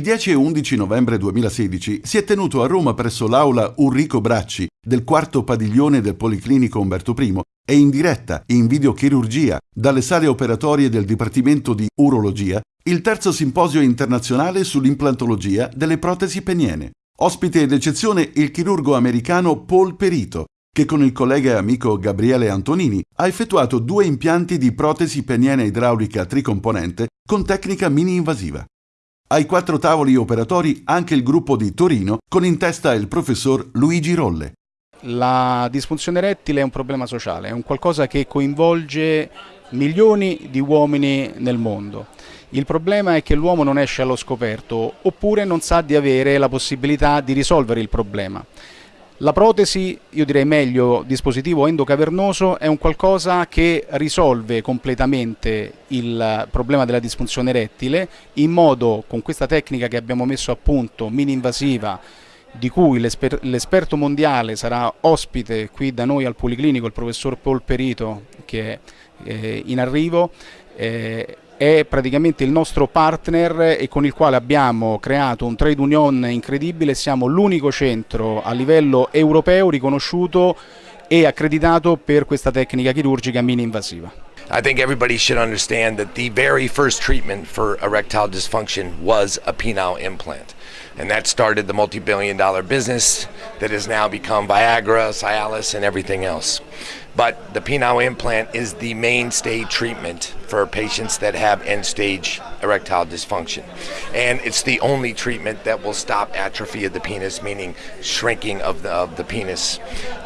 Il 10 e 11 novembre 2016 si è tenuto a Roma presso l'aula Urrico Bracci del quarto padiglione del Policlinico Umberto I e in diretta in videochirurgia dalle sale operatorie del Dipartimento di Urologia il terzo simposio internazionale sull'implantologia delle protesi peniene. Ospite d'eccezione il chirurgo americano Paul Perito, che con il collega e amico Gabriele Antonini ha effettuato due impianti di protesi peniene idraulica tricomponente con tecnica mini-invasiva. Ai quattro tavoli operatori anche il gruppo di Torino con in testa il professor Luigi Rolle. La disfunzione erettile è un problema sociale, è un qualcosa che coinvolge milioni di uomini nel mondo. Il problema è che l'uomo non esce allo scoperto oppure non sa di avere la possibilità di risolvere il problema. La protesi, io direi meglio dispositivo endocavernoso, è un qualcosa che risolve completamente il problema della disfunzione erettile in modo, con questa tecnica che abbiamo messo a punto, mini-invasiva, di cui l'esperto mondiale sarà ospite qui da noi al Policlinico, il professor Paul Perito, che è eh, in arrivo, eh, è praticamente il nostro partner e con il quale abbiamo creato un trade union incredibile, siamo l'unico centro a livello europeo riconosciuto e accreditato per questa tecnica chirurgica mini invasiva. I think everybody should understand that the very first treatment for erectile dysfunction was a penile implant. And that started the multi-billion dollar business that has now become Viagra, Cialis, and everything else. But the penile implant is the mainstay treatment for patients that have end-stage erectile dysfunction. And it's the only treatment that will stop atrophy of the penis, meaning shrinking of the, of the penis.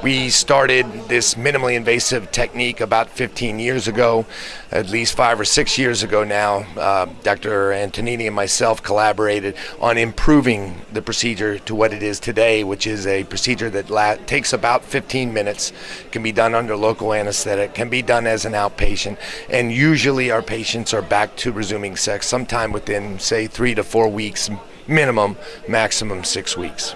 We started this minimally invasive technique about 15 years ago, at least five or six years ago now. Uh, Dr. Antonini and myself collaborated on improving the procedure to what it is today, which is a procedure that takes about 15 minutes, can be done under local anesthetic, can be done as an outpatient, and usually usually our patients are back to resuming sex sometime within, say, three to four weeks minimum, maximum six weeks.